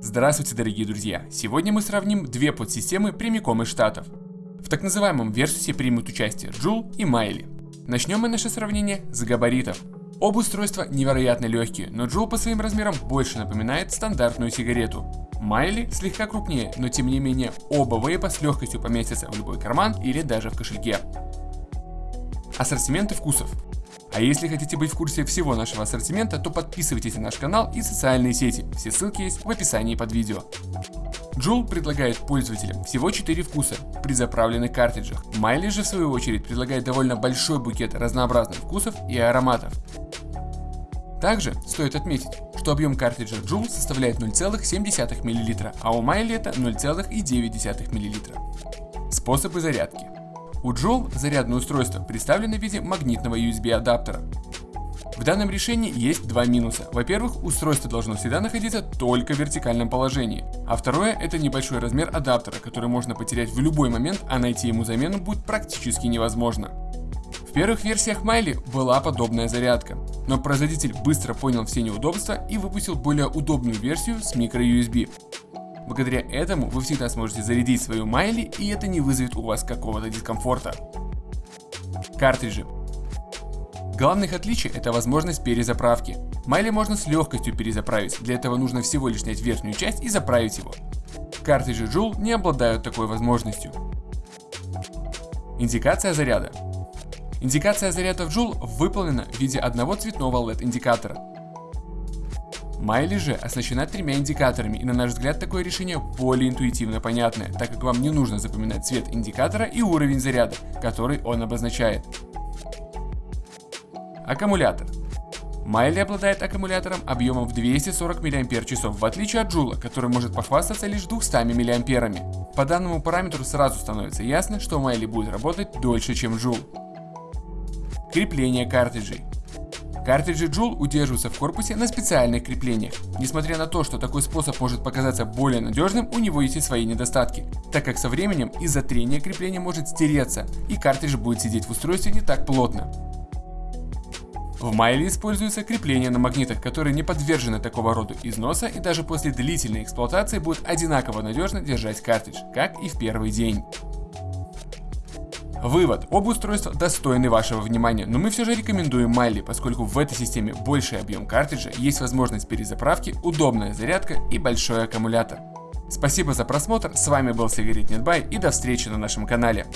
Здравствуйте, дорогие друзья! Сегодня мы сравним две подсистемы прямиком из Штатов. В так называемом Versus примут участие Joule и Майли. Начнем мы наше сравнение с габаритов. Оба устройства невероятно легкие, но Joule по своим размерам больше напоминает стандартную сигарету. Майли слегка крупнее, но тем не менее оба вейпа с легкостью поместятся в любой карман или даже в кошельке. Ассортименты вкусов. А если хотите быть в курсе всего нашего ассортимента, то подписывайтесь на наш канал и социальные сети, все ссылки есть в описании под видео. Joule предлагает пользователям всего 4 вкуса при заправленных картриджах. Майли же в свою очередь предлагает довольно большой букет разнообразных вкусов и ароматов. Также стоит отметить, что объем картриджа Joule составляет 0,7 мл, а у Майли это 0,9 мл. Способы зарядки. У Joule зарядное устройство представлено в виде магнитного USB адаптера. В данном решении есть два минуса. Во-первых, устройство должно всегда находиться только в вертикальном положении. А второе, это небольшой размер адаптера, который можно потерять в любой момент, а найти ему замену будет практически невозможно. В первых версиях Майли была подобная зарядка, но производитель быстро понял все неудобства и выпустил более удобную версию с microUSB. Благодаря этому вы всегда сможете зарядить свою Майли и это не вызовет у вас какого-то дискомфорта. Картриджи. Главных отличий это возможность перезаправки. Майли можно с легкостью перезаправить, для этого нужно всего лишь снять верхнюю часть и заправить его. Картриджи Joule не обладают такой возможностью. Индикация заряда. Индикация заряда в Joule выполнена в виде одного цветного LED индикатора. Майли же оснащена тремя индикаторами, и на наш взгляд такое решение более интуитивно понятное, так как вам не нужно запоминать цвет индикатора и уровень заряда, который он обозначает. Аккумулятор. Майли обладает аккумулятором объемом в 240 мАч, в отличие от Джула, который может похвастаться лишь 200 мА. По данному параметру сразу становится ясно, что Майли будет работать дольше, чем Джул. Крепление картриджей. Картриджи Joule удерживаются в корпусе на специальных креплениях. Несмотря на то, что такой способ может показаться более надежным, у него есть и свои недостатки, так как со временем из-за трения крепление может стереться, и картридж будет сидеть в устройстве не так плотно. В Майле используется крепление на магнитах, которые не подвержены такого рода износа и даже после длительной эксплуатации будут одинаково надежно держать картридж, как и в первый день. Вывод. Оба устройства достойны вашего внимания, но мы все же рекомендуем Майли, поскольку в этой системе больший объем картриджа, есть возможность перезаправки, удобная зарядка и большой аккумулятор. Спасибо за просмотр, с вами был Сигарет Нетбай и до встречи на нашем канале.